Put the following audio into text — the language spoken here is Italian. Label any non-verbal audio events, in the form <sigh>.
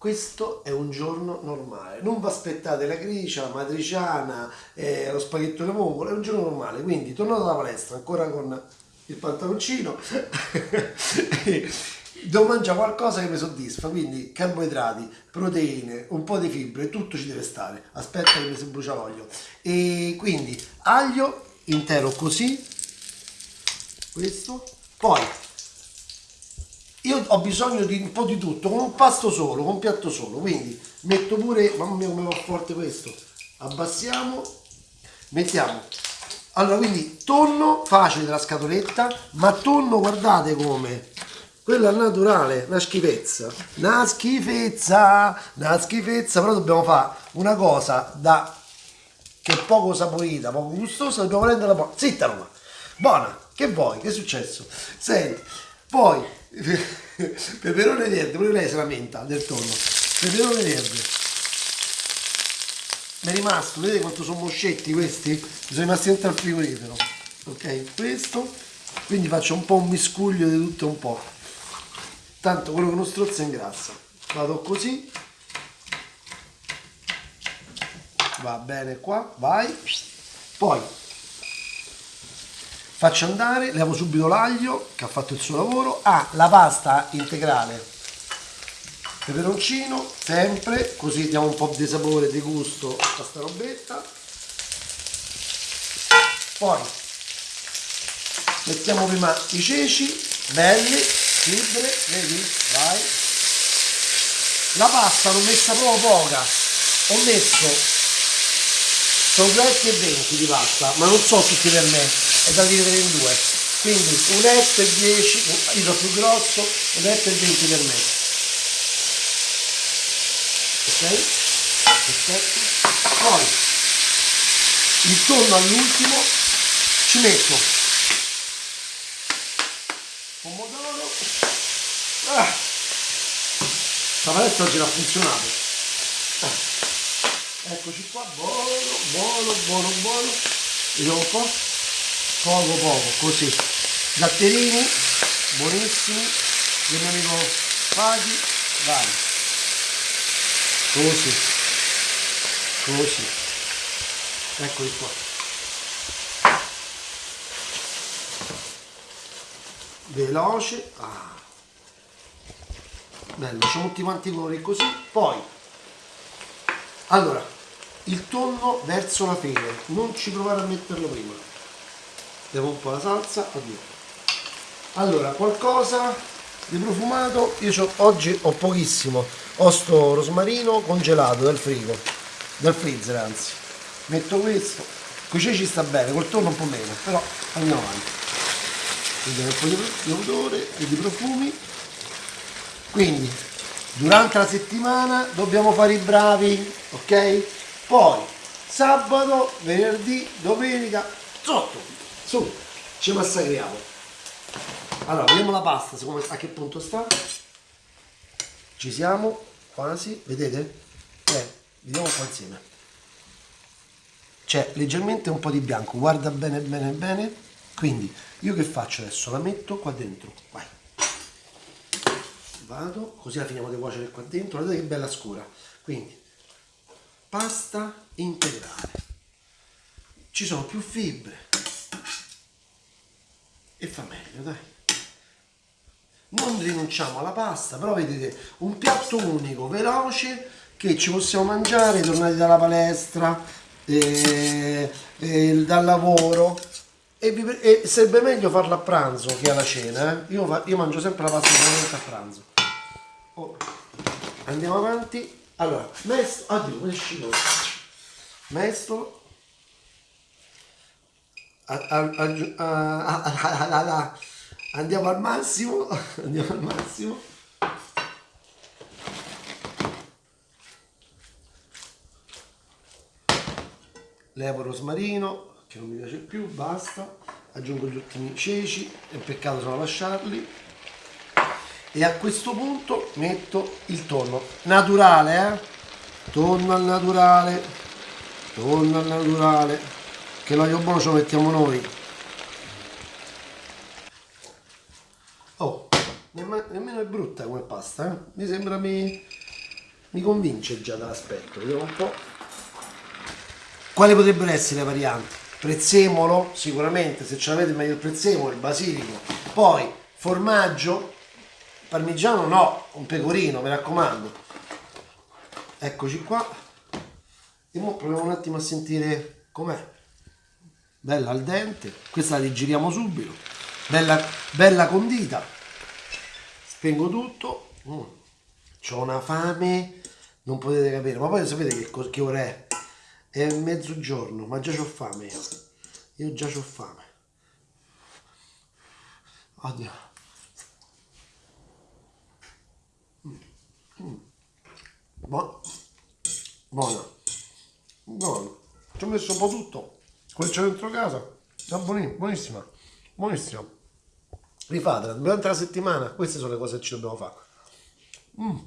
questo è un giorno normale, non vi aspettate la gricia, la matriciana, eh, lo spaghetto alle vongole, è un giorno normale, quindi tornato dalla palestra ancora con il pantaloncino, <laughs> devo mangiare qualcosa che mi soddisfa, quindi carboidrati, proteine, un po' di fibre, tutto ci deve stare, aspetta che mi si brucia l'olio, e quindi aglio intero così, questo, poi io ho bisogno di un po' di tutto, con un pasto solo, con un piatto solo, quindi metto pure, mamma mia come va forte questo, abbassiamo, mettiamo, allora quindi tonno facile della scatoletta, ma tonno guardate come, quella naturale, una schifezza, una schifezza, una schifezza, però dobbiamo fare una cosa da, che è poco saporita, poco gustosa, dobbiamo renderla buona, zitta Roma, buona, che vuoi, che è successo? Senti, poi peperone verde, pure lei si lamenta del tonno, peperone verde. Mi è rimasto, vedete quanto sono moscetti questi? Mi sono rimasti dentro al frigorifero. Ok, questo. Quindi faccio un po' un miscuglio di tutto un po'. Tanto quello che non strozza ingrassa. Vado così. Va bene qua, vai. Poi faccio andare, levo subito l'aglio che ha fatto il suo lavoro, ah, la pasta integrale, peperoncino, sempre, così diamo un po' di sapore, di gusto a sta robetta, poi mettiamo prima i ceci, belli, fibre, vedi, vai, la pasta l'ho messa proprio poca, ho messo, sono 2 e 20 di pasta, ma non so tutti per me, è da dividere in due. Quindi un etto e 10 io do più grosso un etto e 20 per me. Ok? Perfetto. Poi intorno all'ultimo ci metto pomodoro. Ah. la paletta oggi l'ha funzionato. Ah. eccoci qua buono buono buono buono. Vediamo un po' poco poco così. Zatterini buonissimi. Del mio amico Faghi vai. Così. Così. Eccoli qua. Veloce. Ah. bello facciamo tutti quanti colori così. Poi allora il tonno verso la fine. Non ci provare a metterlo prima devo un po' la salsa addio. Allora qualcosa di profumato io oggi ho pochissimo. Ho sto rosmarino congelato dal frigo dal freezer anzi. Metto questo qui ci sta bene col tonno un po' meno però andiamo avanti. Vediamo un po' di odore e di profumi. Quindi durante la settimana dobbiamo fare i bravi ok? Poi sabato venerdì domenica sotto su ci massacriamo. Allora vediamo la pasta secondo a che punto sta. Ci siamo quasi vedete? Eh, vediamo qua insieme. C'è leggermente un po' di bianco guarda bene bene bene. Quindi io che faccio adesso? La metto qua dentro vai. Vado così la finiamo di cuocere qua dentro. Guardate che bella scura. Quindi pasta integrale. Ci sono più fibre e fa meglio dai non rinunciamo alla pasta però vedete un piatto unico veloce che ci possiamo mangiare tornati dalla palestra eh, eh, dal lavoro e, vi, e, sarebbe meglio farla a pranzo che alla cena eh? io, io, mangio sempre la pasta solamente a pranzo oh. andiamo avanti allora mesto addio mescino mesto andiamo al massimo <laughs> andiamo al massimo. Levo rosmarino che non mi piace più basta. Aggiungo gli ultimi ceci è peccato solo lasciarli. E a questo punto metto il tonno. Naturale eh? tonno al naturale tonno al naturale che l'olio buono ce lo mettiamo noi oh nemmeno è brutta come pasta eh? mi sembra mi mi convince già dall'aspetto, vediamo un po'. Quali potrebbero essere le varianti? Prezzemolo, sicuramente, se ce l'avete meglio il prezzemolo, il basilico. Poi formaggio, parmigiano no, un pecorino, mi raccomando. Eccoci qua. E ora proviamo un attimo a sentire com'è. Bella al dente, questa la digeriamo subito. Bella, bella condita. Spengo tutto. Mm. Ho una fame, non potete capire. Ma poi sapete che, che ora è? È mezzogiorno, ma già ho fame io. Io già ho fame. Oddio. Mm. Mm. Buono. Buono. Buono. Ci ho messo un po' tutto quella dentro casa. No, buonissima. Buonissima rifatela durante la settimana queste sono le cose che ci dobbiamo fare. Mm.